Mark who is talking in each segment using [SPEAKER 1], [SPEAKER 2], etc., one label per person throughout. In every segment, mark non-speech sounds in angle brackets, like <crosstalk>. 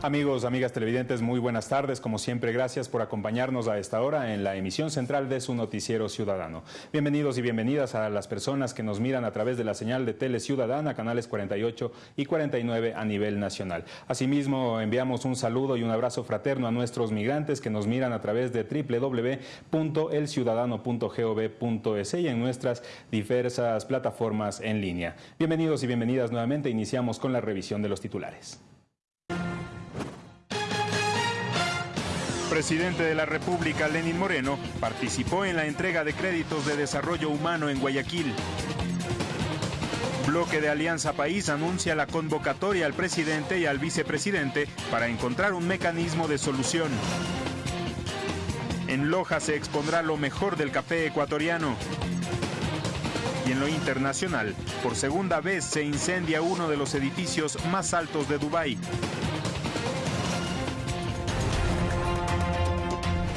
[SPEAKER 1] Amigos, amigas televidentes, muy buenas tardes. Como siempre, gracias por acompañarnos a esta hora en la emisión central de su noticiero ciudadano. Bienvenidos y bienvenidas a las personas que nos miran a través de la señal de Tele Ciudadana, canales 48 y 49 a nivel nacional. Asimismo, enviamos un saludo y un abrazo fraterno a nuestros migrantes que nos miran a través de www.elciudadano.gov.es y en nuestras diversas plataformas en línea. Bienvenidos y bienvenidas nuevamente. Iniciamos con la revisión de los titulares. Presidente de la República, Lenín Moreno, participó en la entrega de créditos de desarrollo humano en Guayaquil. Bloque de Alianza País anuncia la convocatoria al presidente y al vicepresidente para encontrar un mecanismo de solución. En Loja se expondrá lo mejor del café ecuatoriano. Y en lo internacional, por segunda vez se incendia uno de los edificios más altos de Dubái.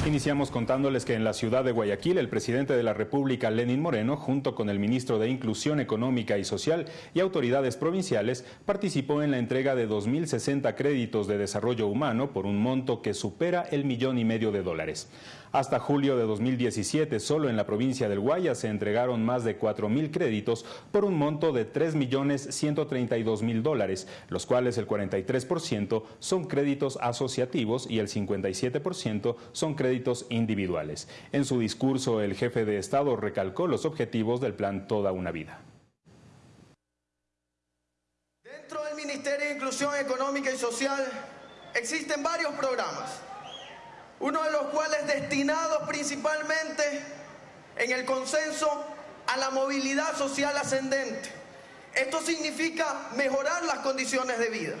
[SPEAKER 1] Iniciamos contándoles que en la ciudad de Guayaquil el presidente de la República, Lenín Moreno, junto con el ministro de Inclusión Económica y Social y autoridades provinciales, participó en la entrega de 2.060 créditos de desarrollo humano por un monto que supera el millón y medio de dólares. Hasta julio de 2017, solo en la provincia del Guaya se entregaron más de 4.000 créditos por un monto de 3.132.000 dólares, los cuales el 43% son créditos asociativos y el 57% son créditos individuales. En su discurso, el jefe de Estado recalcó los objetivos del plan Toda una Vida.
[SPEAKER 2] Dentro del Ministerio de Inclusión Económica y Social existen varios programas uno de los cuales destinados principalmente en el consenso a la movilidad social ascendente. Esto significa mejorar las condiciones de vida,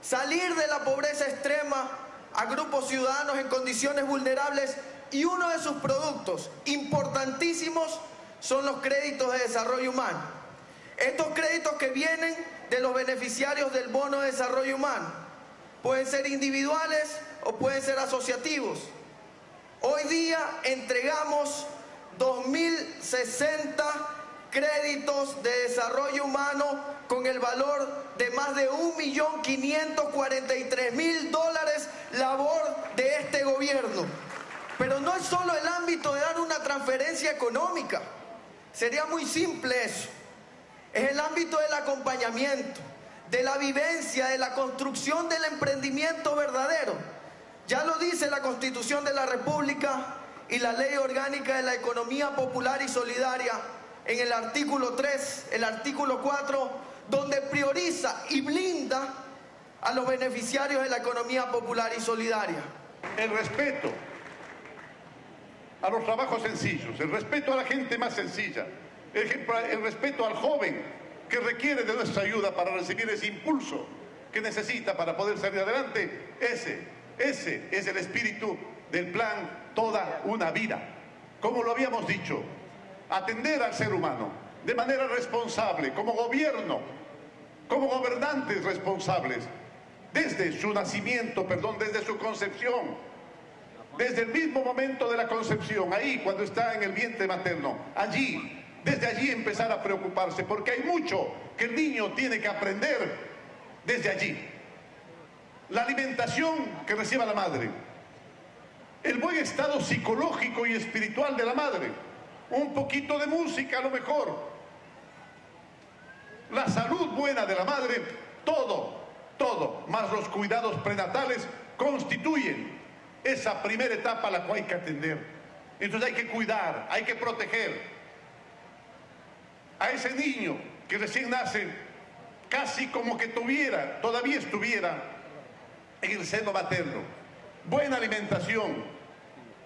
[SPEAKER 2] salir de la pobreza extrema a grupos ciudadanos en condiciones vulnerables y uno de sus productos importantísimos son los créditos de desarrollo humano. Estos créditos que vienen de los beneficiarios del bono de desarrollo humano pueden ser individuales o pueden ser asociativos. Hoy día entregamos 2.060 créditos de desarrollo humano con el valor de más de 1.543.000 dólares labor de este gobierno. Pero no es solo el ámbito de dar una transferencia económica, sería muy simple eso. Es el ámbito del acompañamiento, de la vivencia, de la construcción del emprendimiento verdadero ya lo dice la Constitución de la República y la Ley Orgánica de la Economía Popular y Solidaria en el artículo 3, el artículo 4, donde prioriza y blinda a los beneficiarios de la economía popular y solidaria.
[SPEAKER 3] El respeto a los trabajos sencillos, el respeto a la gente más sencilla, el, el respeto al joven que requiere de nuestra ayuda para recibir ese impulso que necesita para poder salir adelante, ese ese es el espíritu del plan Toda una vida. Como lo habíamos dicho, atender al ser humano de manera responsable, como gobierno, como gobernantes responsables, desde su nacimiento, perdón, desde su concepción, desde el mismo momento de la concepción, ahí cuando está en el vientre materno, allí, desde allí empezar a preocuparse, porque hay mucho que el niño tiene que aprender desde allí la alimentación que reciba la madre, el buen estado psicológico y espiritual de la madre, un poquito de música a lo mejor, la salud buena de la madre, todo, todo, más los cuidados prenatales constituyen esa primera etapa a la cual hay que atender. Entonces hay que cuidar, hay que proteger a ese niño que recién nace, casi como que tuviera, todavía estuviera en el seno materno, buena alimentación,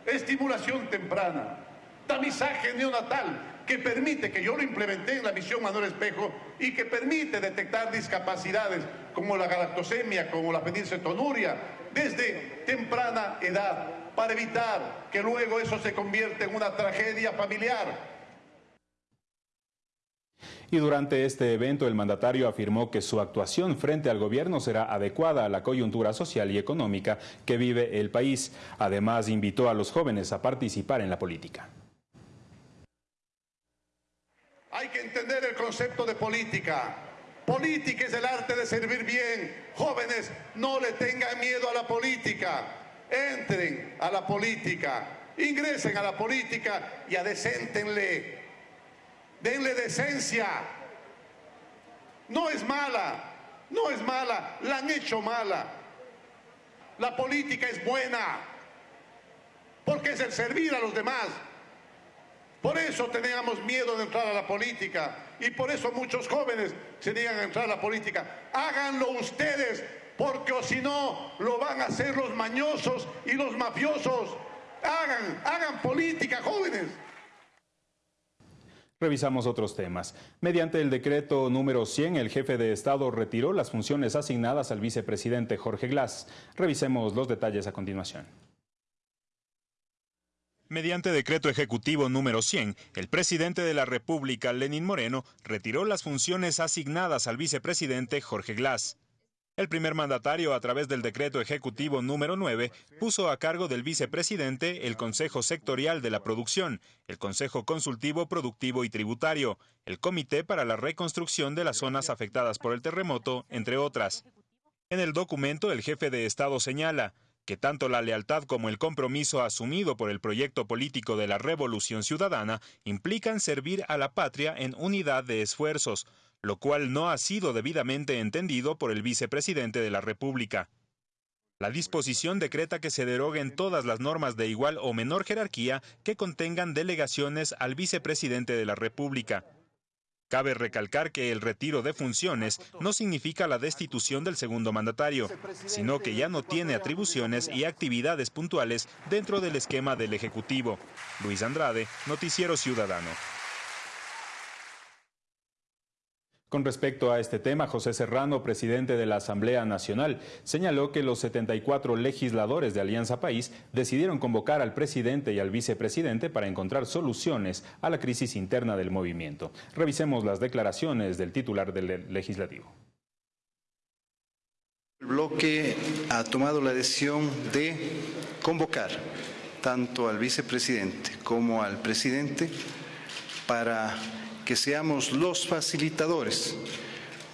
[SPEAKER 3] estimulación temprana, tamizaje neonatal, que permite, que yo lo implementé en la misión Manuel Espejo, y que permite detectar discapacidades como la galactosemia, como la fenilcetonuria, desde temprana edad, para evitar que luego eso se convierta en una tragedia familiar
[SPEAKER 1] y durante este evento el mandatario afirmó que su actuación frente al gobierno será adecuada a la coyuntura social y económica que vive el país. Además, invitó a los jóvenes a participar en la política.
[SPEAKER 3] Hay que entender el concepto de política. Política es el arte de servir bien. Jóvenes, no le tengan miedo a la política. Entren a la política, ingresen a la política y adecentenle. Denle decencia. No es mala, no es mala, la han hecho mala. La política es buena, porque es el servir a los demás. Por eso teníamos miedo de entrar a la política y por eso muchos jóvenes se niegan a entrar a la política. Háganlo ustedes, porque o si no, lo van a hacer los mañosos y los mafiosos. Hagan, hagan política, jóvenes.
[SPEAKER 1] Revisamos otros temas. Mediante el decreto número 100, el jefe de Estado retiró las funciones asignadas al vicepresidente Jorge Glass. Revisemos los detalles a continuación. Mediante decreto ejecutivo número 100, el presidente de la República, Lenín Moreno, retiró las funciones asignadas al vicepresidente Jorge Glass. El primer mandatario, a través del decreto ejecutivo número 9, puso a cargo del vicepresidente el Consejo Sectorial de la Producción, el Consejo Consultivo Productivo y Tributario, el Comité para la Reconstrucción de las Zonas Afectadas por el Terremoto, entre otras. En el documento, el jefe de Estado señala, que tanto la lealtad como el compromiso asumido por el proyecto político de la Revolución Ciudadana implican servir a la patria en unidad de esfuerzos, lo cual no ha sido debidamente entendido por el vicepresidente de la República. La disposición decreta que se deroguen todas las normas de igual o menor jerarquía que contengan delegaciones al vicepresidente de la República. Cabe recalcar que el retiro de funciones no significa la destitución del segundo mandatario, sino que ya no tiene atribuciones y actividades puntuales dentro del esquema del Ejecutivo. Luis Andrade, Noticiero Ciudadano. Con respecto a este tema, José Serrano, presidente de la Asamblea Nacional, señaló que los 74 legisladores de Alianza País decidieron convocar al presidente y al vicepresidente para encontrar soluciones a la crisis interna del movimiento. Revisemos las declaraciones del titular del legislativo.
[SPEAKER 4] El bloque ha tomado la decisión de convocar tanto al vicepresidente como al presidente para que seamos los facilitadores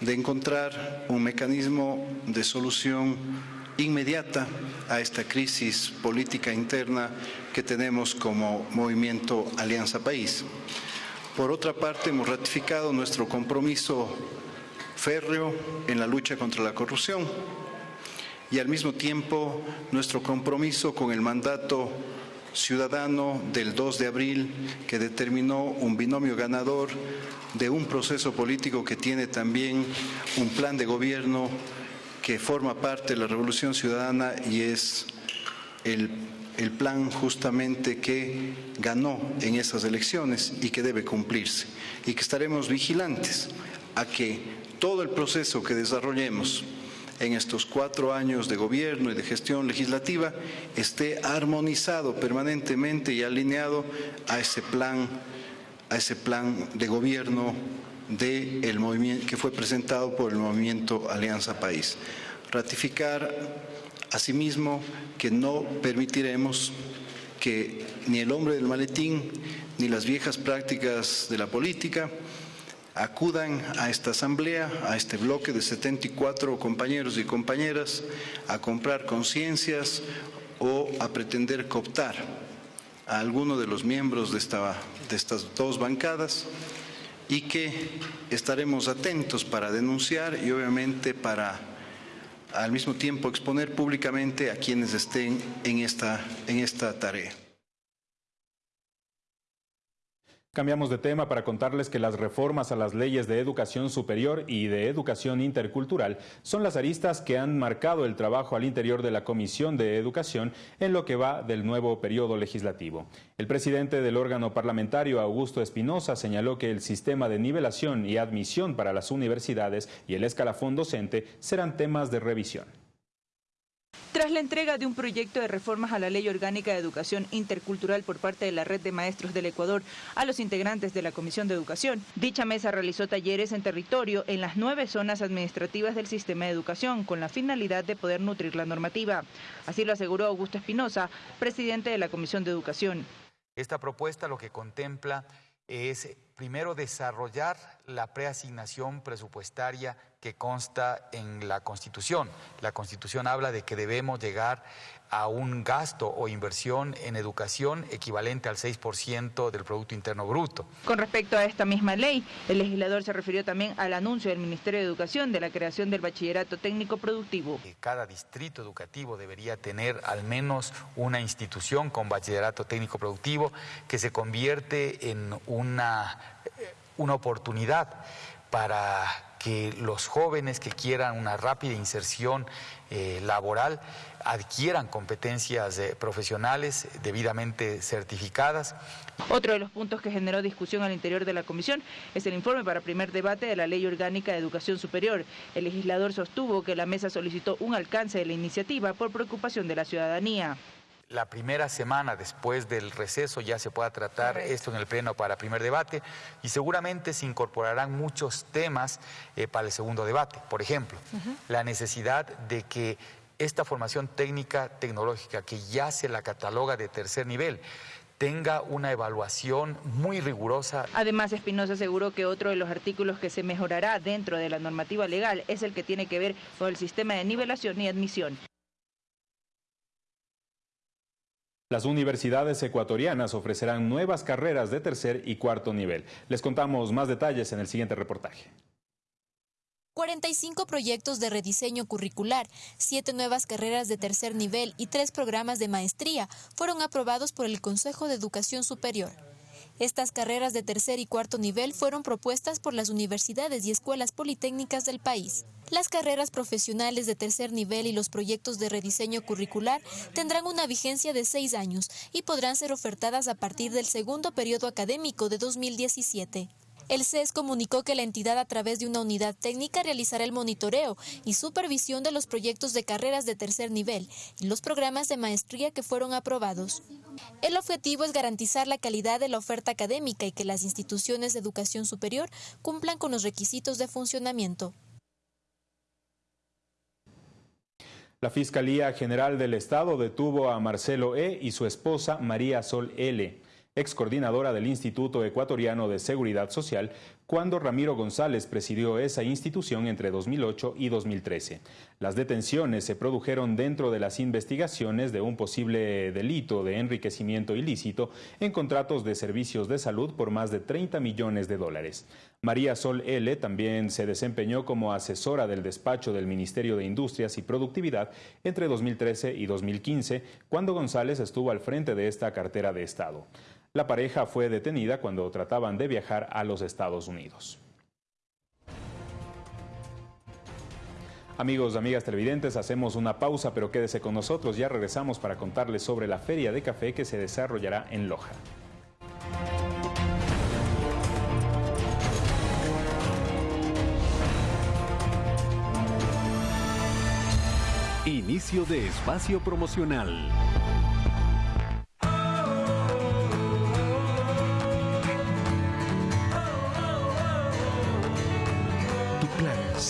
[SPEAKER 4] de encontrar un mecanismo de solución inmediata a esta crisis política interna que tenemos como movimiento Alianza País. Por otra parte, hemos ratificado nuestro compromiso férreo en la lucha contra la corrupción y al mismo tiempo nuestro compromiso con el mandato ciudadano del 2 de abril que determinó un binomio ganador de un proceso político que tiene también un plan de gobierno que forma parte de la Revolución Ciudadana y es el, el plan justamente que ganó en esas elecciones y que debe cumplirse y que estaremos vigilantes a que todo el proceso que desarrollemos en estos cuatro años de gobierno y de gestión legislativa esté armonizado permanentemente y alineado a ese plan, a ese plan de gobierno de el movimiento, que fue presentado por el movimiento Alianza País. Ratificar asimismo que no permitiremos que ni el hombre del maletín ni las viejas prácticas de la política acudan a esta asamblea, a este bloque de 74 compañeros y compañeras, a comprar conciencias o a pretender cooptar a alguno de los miembros de, esta, de estas dos bancadas y que estaremos atentos para denunciar y obviamente para al mismo tiempo exponer públicamente a quienes estén en esta, en esta tarea.
[SPEAKER 1] Cambiamos de tema para contarles que las reformas a las leyes de educación superior y de educación intercultural son las aristas que han marcado el trabajo al interior de la Comisión de Educación en lo que va del nuevo periodo legislativo. El presidente del órgano parlamentario, Augusto Espinosa, señaló que el sistema de nivelación y admisión para las universidades y el escalafón docente serán temas de revisión.
[SPEAKER 5] Tras la entrega de un proyecto de reformas a la Ley Orgánica de Educación Intercultural por parte de la Red de Maestros del Ecuador a los integrantes de la Comisión de Educación, dicha mesa realizó talleres en territorio en las nueve zonas administrativas del sistema de educación con la finalidad de poder nutrir la normativa. Así lo aseguró Augusto Espinosa, presidente de la Comisión de Educación.
[SPEAKER 6] Esta propuesta lo que contempla es primero desarrollar la preasignación presupuestaria que consta en la Constitución. La Constitución habla de que debemos llegar a un gasto o inversión en educación equivalente al 6% del Producto Interno Bruto.
[SPEAKER 5] Con respecto a esta misma ley, el legislador se refirió también al anuncio del Ministerio de Educación de la creación del bachillerato técnico productivo.
[SPEAKER 6] Cada distrito educativo debería tener al menos una institución con bachillerato técnico productivo que se convierte en una, eh, una oportunidad para que los jóvenes que quieran una rápida inserción eh, laboral adquieran competencias eh, profesionales debidamente certificadas.
[SPEAKER 5] Otro de los puntos que generó discusión al interior de la comisión es el informe para primer debate de la Ley Orgánica de Educación Superior. El legislador sostuvo que la mesa solicitó un alcance de la iniciativa por preocupación de la ciudadanía
[SPEAKER 6] la primera semana después del receso ya se pueda tratar esto en el Pleno para primer debate y seguramente se incorporarán muchos temas eh, para el segundo debate. Por ejemplo, la necesidad de que esta formación técnica tecnológica que ya se la cataloga de tercer nivel tenga una evaluación muy rigurosa.
[SPEAKER 5] Además, Espinosa aseguró que otro de los artículos que se mejorará dentro de la normativa legal es el que tiene que ver con el sistema de nivelación y admisión.
[SPEAKER 1] Las universidades ecuatorianas ofrecerán nuevas carreras de tercer y cuarto nivel. Les contamos más detalles en el siguiente reportaje.
[SPEAKER 7] 45 proyectos de rediseño curricular, 7 nuevas carreras de tercer nivel y 3 programas de maestría fueron aprobados por el Consejo de Educación Superior. Estas carreras de tercer y cuarto nivel fueron propuestas por las universidades y escuelas politécnicas del país. Las carreras profesionales de tercer nivel y los proyectos de rediseño curricular tendrán una vigencia de seis años y podrán ser ofertadas a partir del segundo periodo académico de 2017. El CES comunicó que la entidad a través de una unidad técnica realizará el monitoreo y supervisión de los proyectos de carreras de tercer nivel y los programas de maestría que fueron aprobados. El objetivo es garantizar la calidad de la oferta académica y que las instituciones de educación superior cumplan con los requisitos de funcionamiento.
[SPEAKER 1] La Fiscalía General del Estado detuvo a Marcelo E. y su esposa María Sol L ex coordinadora del Instituto Ecuatoriano de Seguridad Social, cuando Ramiro González presidió esa institución entre 2008 y 2013. Las detenciones se produjeron dentro de las investigaciones de un posible delito de enriquecimiento ilícito en contratos de servicios de salud por más de 30 millones de dólares. María Sol L. también se desempeñó como asesora del despacho del Ministerio de Industrias y Productividad entre 2013 y 2015, cuando González estuvo al frente de esta cartera de Estado. La pareja fue detenida cuando trataban de viajar a los Estados Unidos. Amigos, amigas televidentes, hacemos una pausa, pero quédese con nosotros. Ya regresamos para contarles sobre la feria de café que se desarrollará en Loja.
[SPEAKER 8] Inicio de espacio promocional.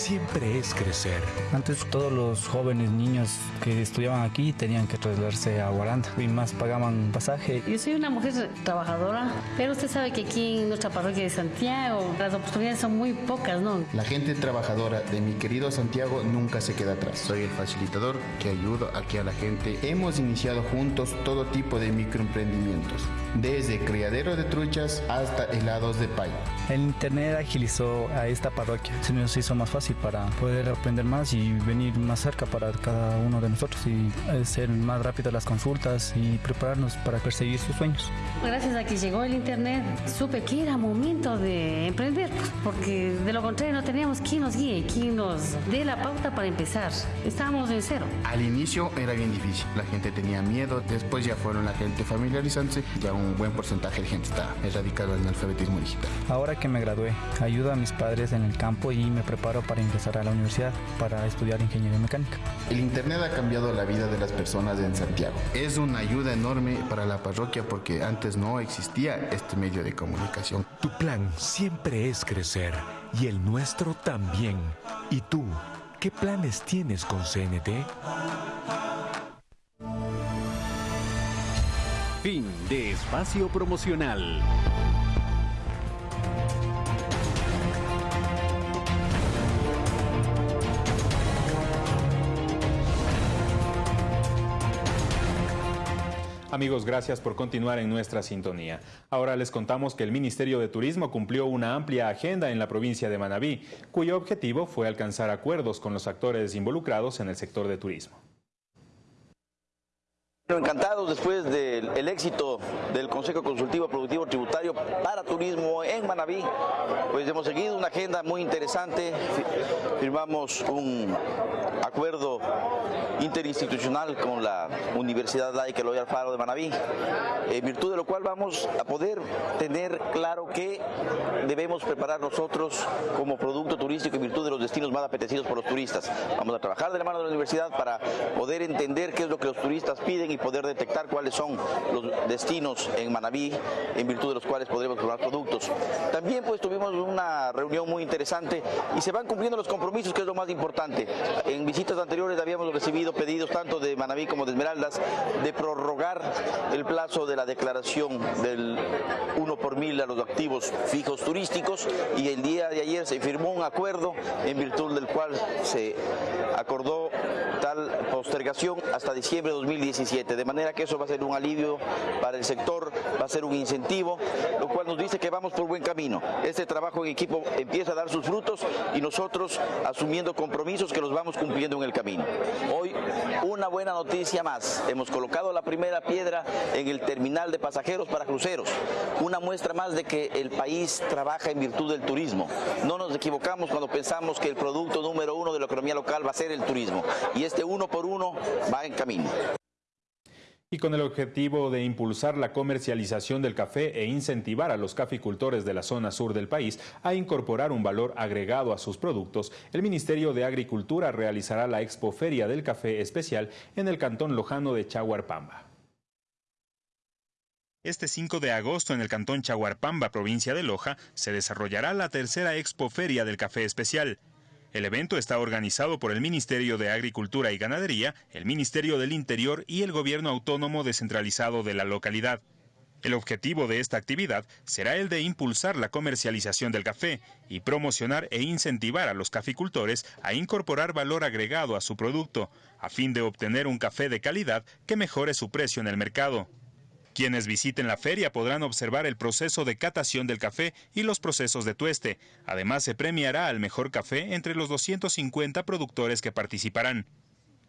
[SPEAKER 8] Siempre es crecer.
[SPEAKER 9] Antes todos los jóvenes niños que estudiaban aquí tenían que trasladarse a Guaranda y más pagaban pasaje.
[SPEAKER 10] Yo soy una mujer trabajadora, pero usted sabe que aquí en nuestra parroquia de Santiago las oportunidades son muy pocas, ¿no?
[SPEAKER 11] La gente trabajadora de mi querido Santiago nunca se queda atrás. Soy el facilitador que ayuda aquí a la gente. Hemos iniciado juntos todo tipo de microemprendimientos, desde criadero de truchas hasta helados de pay.
[SPEAKER 9] El internet agilizó a esta parroquia, se nos hizo más fácil para poder aprender más y venir más cerca para cada uno de nosotros y hacer más rápido las consultas y prepararnos para perseguir sus sueños.
[SPEAKER 10] Gracias a que llegó el Internet, supe que era momento de emprender, porque de lo contrario no teníamos quien nos guíe, quien nos dé la pauta para empezar. Estábamos en cero.
[SPEAKER 11] Al inicio era bien difícil, la gente tenía miedo, después ya fueron la gente familiarizándose, ya un buen porcentaje de gente está erradicado en el alfabetismo digital.
[SPEAKER 9] Ahora que me gradué, ayudo a mis padres en el campo y me preparo para ingresar a la universidad para estudiar ingeniería mecánica.
[SPEAKER 11] El Internet ha cambiado la vida de las personas en Santiago. Es una ayuda enorme para la parroquia porque antes no existía este medio de comunicación.
[SPEAKER 8] Tu plan siempre es crecer y el nuestro también. ¿Y tú? ¿Qué planes tienes con CNT? Fin de espacio promocional.
[SPEAKER 1] Amigos, gracias por continuar en nuestra sintonía. Ahora les contamos que el Ministerio de Turismo cumplió una amplia agenda en la provincia de Manabí, cuyo objetivo fue alcanzar acuerdos con los actores involucrados en el sector de turismo.
[SPEAKER 12] Encantados después del éxito del Consejo Consultivo Productivo Tributario para Turismo en Manabí, pues hemos seguido una agenda muy interesante, firmamos un acuerdo interinstitucional con la Universidad Laica Eloy Alfaro de Manabí, en virtud de lo cual vamos a poder tener claro que debemos preparar nosotros como producto turístico en virtud de los destinos más apetecidos por los turistas. Vamos a trabajar de la mano de la universidad para poder entender qué es lo que los turistas piden y poder detectar cuáles son los destinos en Manabí en virtud de los cuales podremos probar productos. También pues tuvimos una reunión muy interesante y se van cumpliendo los compromisos que es lo más importante. En visitas anteriores habíamos recibido pedidos tanto de Manabí como de Esmeraldas de prorrogar el plazo de la declaración del 1 por mil a los activos fijos turísticos y el día de ayer se firmó un acuerdo en virtud del cual se acordó tal postergación hasta diciembre de 2017, de manera que eso va a ser un alivio para el sector, va a ser un incentivo, lo cual nos dice que vamos por buen camino. Este trabajo en equipo empieza a dar sus frutos y nosotros asumiendo compromisos que los vamos cumpliendo en el camino. Hoy una buena noticia más, hemos colocado la primera piedra en el terminal de pasajeros para cruceros, una muestra más de que el país trabaja en virtud del turismo. No nos equivocamos cuando pensamos que el producto número uno de la economía local va a ser el turismo y este uno por uno va en camino
[SPEAKER 1] y con el objetivo de impulsar la comercialización del café e incentivar a los caficultores de la zona sur del país a incorporar un valor agregado a sus productos, el Ministerio de Agricultura realizará la Expoferia del Café Especial en el cantón lojano de Chaguarpamba. Este 5 de agosto en el cantón Chaguarpamba, provincia de Loja, se desarrollará la tercera Expoferia del Café Especial. El evento está organizado por el Ministerio de Agricultura y Ganadería, el Ministerio del Interior y el Gobierno Autónomo Descentralizado de la localidad. El objetivo de esta actividad será el de impulsar la comercialización del café y promocionar e incentivar a los caficultores a incorporar valor agregado a su producto, a fin de obtener un café de calidad que mejore su precio en el mercado. Quienes visiten la feria podrán observar el proceso de catación del café y los procesos de tueste. Además, se premiará al mejor café entre los 250 productores que participarán.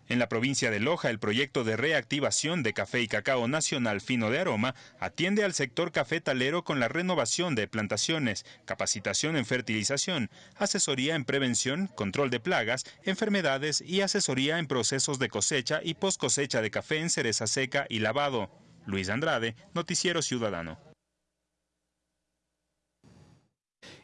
[SPEAKER 1] En la provincia de Loja, el proyecto de reactivación de café y cacao nacional fino de aroma atiende al sector cafetalero con la renovación de plantaciones, capacitación en fertilización, asesoría en prevención, control de plagas, enfermedades y asesoría en procesos de cosecha y post cosecha de café en cereza seca y lavado. Luis Andrade, Noticiero Ciudadano.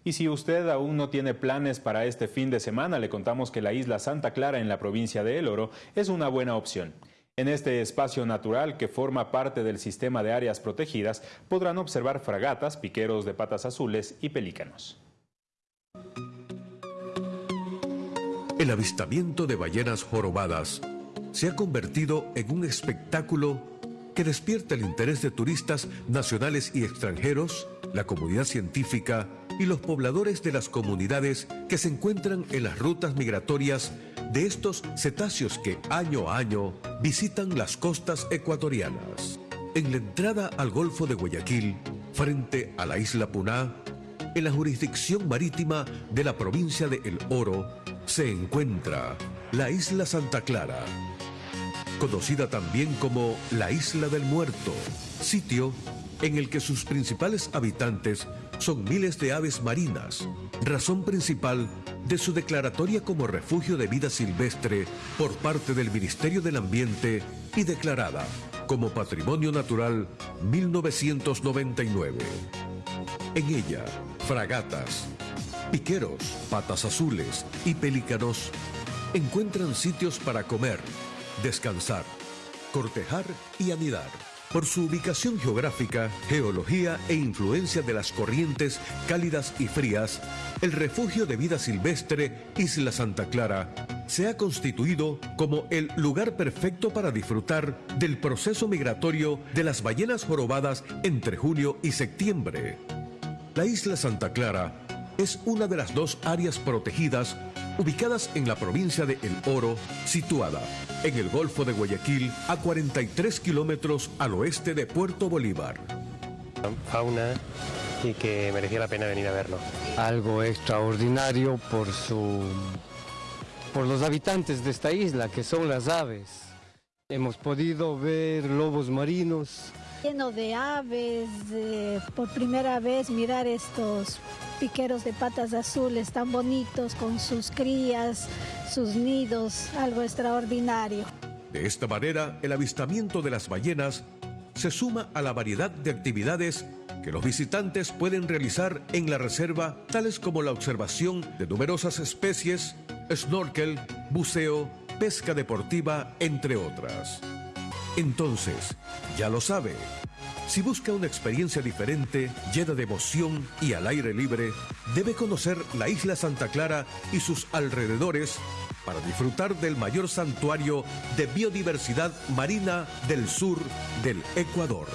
[SPEAKER 1] Y si usted aún no tiene planes para este fin de semana, le contamos que la isla Santa Clara en la provincia de El Oro es una buena opción. En este espacio natural que forma parte del sistema de áreas protegidas podrán observar fragatas, piqueros de patas azules y pelícanos.
[SPEAKER 13] El avistamiento de ballenas jorobadas se ha convertido en un espectáculo que despierta el interés de turistas nacionales y extranjeros, la comunidad científica y los pobladores de las comunidades que se encuentran en las rutas migratorias de estos cetáceos que año a año visitan las costas ecuatorianas. En la entrada al Golfo de Guayaquil, frente a la isla Puná, en la jurisdicción marítima de la provincia de El Oro, se encuentra la isla Santa Clara, conocida también como la Isla del Muerto, sitio en el que sus principales habitantes son miles de aves marinas, razón principal de su declaratoria como refugio de vida silvestre por parte del Ministerio del Ambiente y declarada como Patrimonio Natural 1999. En ella, fragatas, piqueros, patas azules y pelícanos encuentran sitios para comer, descansar, cortejar y anidar. Por su ubicación geográfica, geología e influencia de las corrientes cálidas y frías, el refugio de vida silvestre Isla Santa Clara se ha constituido como el lugar perfecto para disfrutar del proceso migratorio de las ballenas jorobadas entre junio y septiembre. La isla Santa Clara es una de las dos áreas protegidas ubicadas en la provincia de El Oro, situada en el Golfo de Guayaquil a 43 kilómetros al oeste de Puerto Bolívar.
[SPEAKER 14] Fauna y que merecía la pena venir a verlo. Algo extraordinario por su por los habitantes de esta isla, que son las aves. Hemos podido ver lobos marinos.
[SPEAKER 15] Lleno de aves, por primera vez mirar estos piqueros de patas azules tan bonitos con sus crías, sus nidos, algo extraordinario.
[SPEAKER 13] De esta manera, el avistamiento de las ballenas se suma a la variedad de actividades que los visitantes pueden realizar en la reserva, tales como la observación de numerosas especies, snorkel, buceo, pesca deportiva, entre otras. Entonces, ya lo sabe, si busca una experiencia diferente, llena de emoción y al aire libre, debe conocer la isla Santa Clara y sus alrededores para disfrutar del mayor santuario de biodiversidad marina del sur del Ecuador.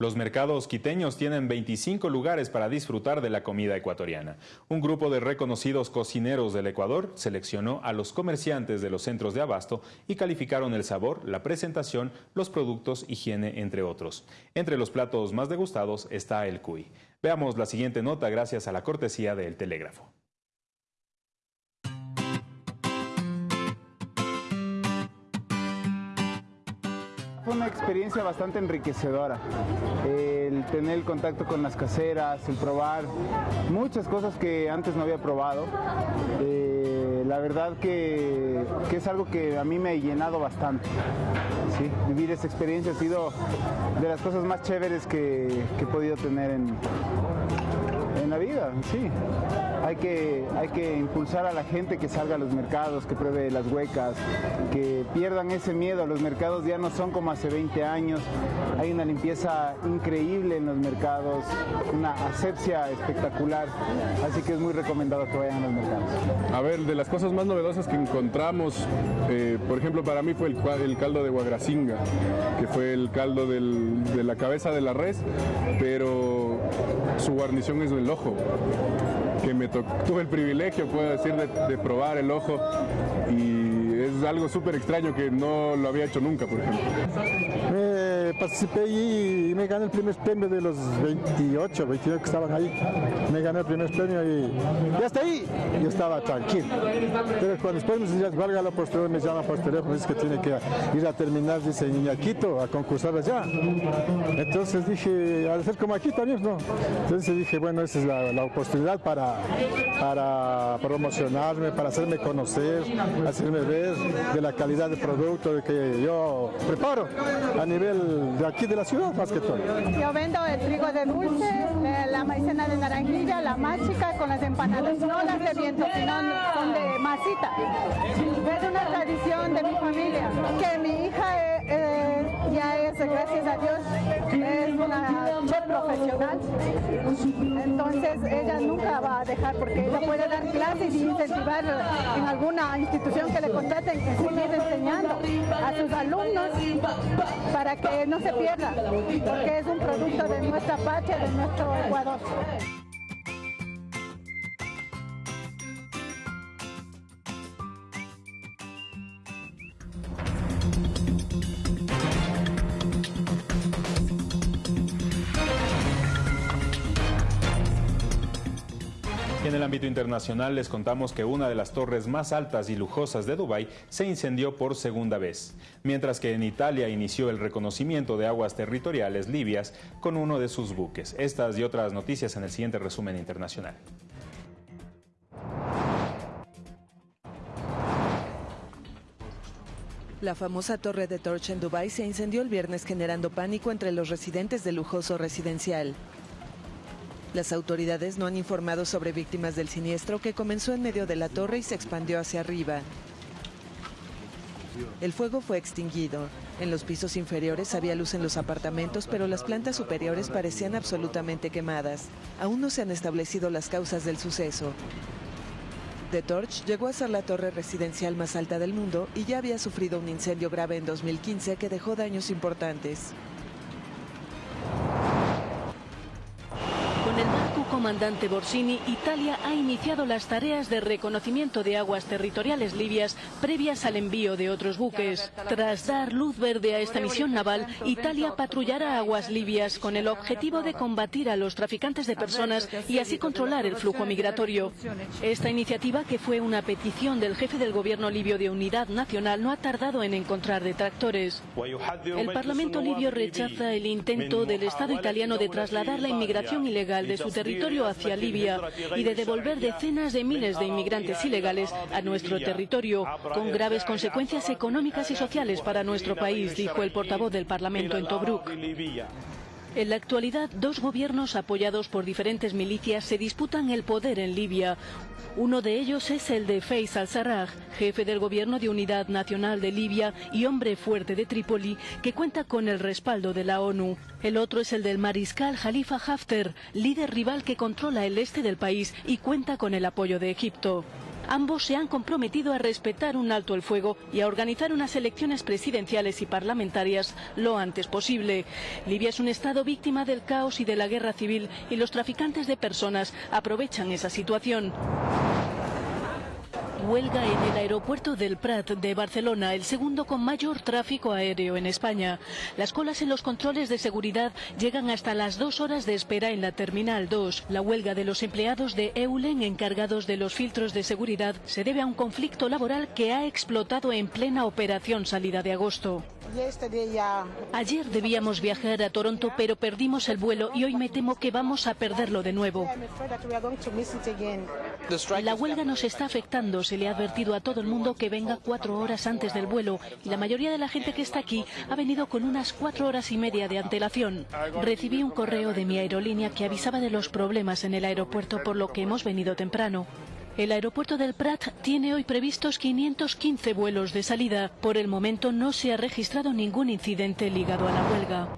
[SPEAKER 1] Los mercados quiteños tienen 25 lugares para disfrutar de la comida ecuatoriana. Un grupo de reconocidos cocineros del Ecuador seleccionó a los comerciantes de los centros de abasto y calificaron el sabor, la presentación, los productos, higiene, entre otros. Entre los platos más degustados está el cuy. Veamos la siguiente nota gracias a la cortesía del Telégrafo.
[SPEAKER 16] Una experiencia bastante enriquecedora. El tener el contacto con las caseras, el probar muchas cosas que antes no había probado. Eh, la verdad que, es algo que a mí me ha llenado bastante. Vivir esa experiencia ha sido de las cosas más chéveres que, he podido tener en, la vida, sí. Hay que, hay que impulsar a la gente que salga a los mercados, que pruebe las huecas, que pierdan ese miedo. Los mercados ya no son como hace 20 años. Hay una limpieza increíble en los mercados, una asepsia espectacular. Así que es muy recomendado que vayan a los mercados.
[SPEAKER 17] A ver, de las cosas más novedosas que encontramos, eh, por ejemplo, para mí fue el, caldo de guagracinga, que fue el caldo de la cabeza de la res, pero su guarnición es el ojo que me <laughs> tuve el privilegio, puedo decir, de, probar el ojo y es algo súper extraño que no lo había hecho nunca, por ejemplo.
[SPEAKER 18] Participé y me gané el primer premio de los 28, 29 que estaban ahí. Me gané el primer premio y, hasta ahí yo estaba tranquilo. Pero cuando después me decían, valga la postura, me llama por teléfono, dice que tiene que ir a terminar, dice Quito a concursar allá. Entonces dije, al ser como aquí también, ¿no? Entonces dije, bueno, esa es la, la oportunidad para, para promocionarme, para hacerme conocer, hacerme ver de la calidad de producto que yo preparo a nivel de aquí de la ciudad más que todo.
[SPEAKER 19] Yo vendo el trigo de dulce, eh, la maicena de naranjilla, la máchica con las empanadas, no las de viento, sino son de masita. Es una tradición de mi familia, que mi hija eh, eh, ya es, gracias a Dios, es una chef profesional. Entonces ella nunca va a dejar porque ella puede dar clases y incentivar en alguna institución que le contraten que seguir enseñando a sus alumnos para que no se pierda, porque es un producto de nuestra patria, de nuestro Ecuador.
[SPEAKER 1] En el ámbito internacional les contamos que una de las torres más altas y lujosas de Dubái se incendió por segunda vez, mientras que en Italia inició el reconocimiento de aguas territoriales libias con uno de sus buques. Estas y otras noticias en el siguiente resumen internacional.
[SPEAKER 20] La famosa torre de Torch en Dubái se incendió el viernes generando pánico entre los residentes del lujoso residencial. Las autoridades no han informado sobre víctimas del siniestro que comenzó en medio de la torre y se expandió hacia arriba. El fuego fue extinguido. En los pisos inferiores había luz en los apartamentos, pero las plantas superiores parecían absolutamente quemadas. Aún no se han establecido las causas del suceso. de Torch llegó a ser la torre residencial más alta del mundo y ya había sufrido un incendio grave en 2015 que dejó daños importantes.
[SPEAKER 21] Comandante Borsini, Italia ha iniciado las tareas de reconocimiento de aguas territoriales libias previas al envío de otros buques. Tras dar luz verde a esta misión naval, Italia patrullará aguas libias con el objetivo de combatir a los traficantes de personas y así controlar el flujo migratorio. Esta iniciativa, que fue una petición del jefe del gobierno libio de Unidad Nacional, no ha tardado en encontrar detractores. El Parlamento libio rechaza el intento del Estado italiano de trasladar la inmigración ilegal de su territorio hacia Libia y de devolver decenas de miles de inmigrantes ilegales a nuestro territorio, con graves consecuencias económicas y sociales para nuestro país, dijo el portavoz del Parlamento en Tobruk. En la actualidad, dos gobiernos apoyados por diferentes milicias se disputan el poder en Libia. Uno de ellos es el de Faiz al-Sarraj, jefe del gobierno de Unidad Nacional de Libia y hombre fuerte de Trípoli, que cuenta con el respaldo de la ONU. El otro es el del mariscal Khalifa Haftar, líder rival que controla el este del país y cuenta con el apoyo de Egipto. Ambos se han comprometido a respetar un alto el fuego y a organizar unas elecciones presidenciales y parlamentarias lo antes posible. Libia es un estado víctima del caos y de la guerra civil y los traficantes de personas aprovechan esa situación. Huelga en el aeropuerto del Prat de Barcelona, el segundo con mayor tráfico aéreo en España. Las colas en los controles de seguridad llegan hasta las dos horas de espera en la Terminal 2. La huelga de los empleados de Eulen encargados de los filtros de seguridad se debe a un conflicto laboral que ha explotado en plena operación salida de agosto. Ayer debíamos viajar a Toronto, pero perdimos el vuelo y hoy me temo que vamos a perderlo de nuevo. La huelga nos está afectando. Se le ha advertido a todo el mundo que venga cuatro horas antes del vuelo y la mayoría de la gente que está aquí ha venido con unas cuatro horas y media de antelación. Recibí un correo de mi aerolínea que avisaba de los problemas en el aeropuerto por lo que hemos venido temprano. El aeropuerto del Prat tiene hoy previstos 515 vuelos de salida. Por el momento no se ha registrado ningún incidente ligado a la huelga.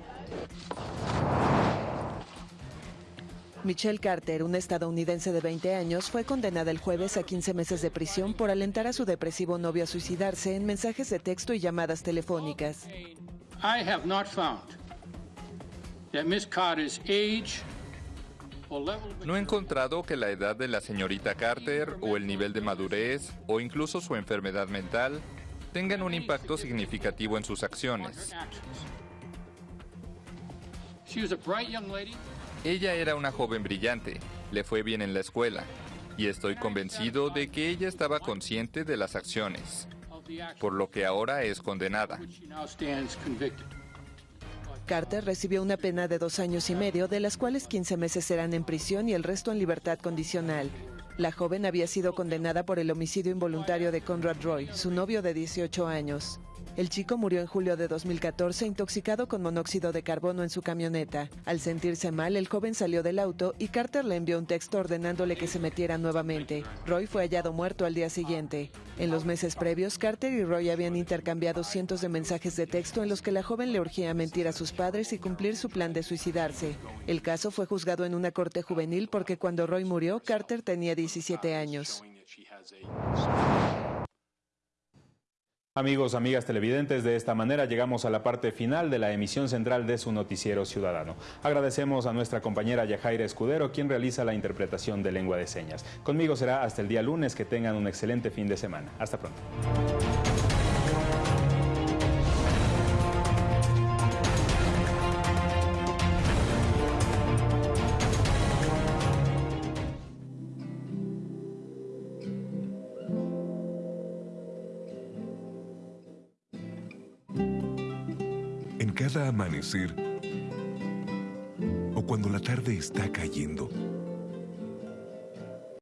[SPEAKER 20] Michelle Carter, una estadounidense de 20 años, fue condenada el jueves a 15 meses de prisión por alentar a su depresivo novio a suicidarse en mensajes de texto y llamadas telefónicas.
[SPEAKER 22] I have not found that Miss Carter's age
[SPEAKER 23] no he encontrado que la edad de la señorita Carter o el nivel de madurez o incluso su enfermedad mental tengan un impacto significativo en sus acciones. Ella era una joven brillante, le fue bien en la escuela, y estoy convencido de que ella estaba consciente de las acciones, por lo que ahora es condenada.
[SPEAKER 20] Carter recibió una pena de dos años y medio, de las cuales 15 meses serán en prisión y el resto en libertad condicional. La joven había sido condenada por el homicidio involuntario de Conrad Roy, su novio de 18 años. El chico murió en julio de 2014 intoxicado con monóxido de carbono en su camioneta. Al sentirse mal, el joven salió del auto y Carter le envió un texto ordenándole que se metiera nuevamente. Roy fue hallado muerto al día siguiente. En los meses previos, Carter y Roy habían intercambiado cientos de mensajes de texto en los que la joven le urgía mentir a sus padres y cumplir su plan de suicidarse. El caso fue juzgado en una corte juvenil porque cuando Roy murió, Carter tenía 17 años.
[SPEAKER 1] Amigos, amigas televidentes, de esta manera llegamos a la parte final de la emisión central de su noticiero ciudadano. Agradecemos a nuestra compañera Yajaira Escudero, quien realiza la interpretación de lengua de señas. Conmigo será hasta el día lunes, que tengan un excelente fin de semana. Hasta pronto.
[SPEAKER 8] Amanecer o cuando la tarde está cayendo,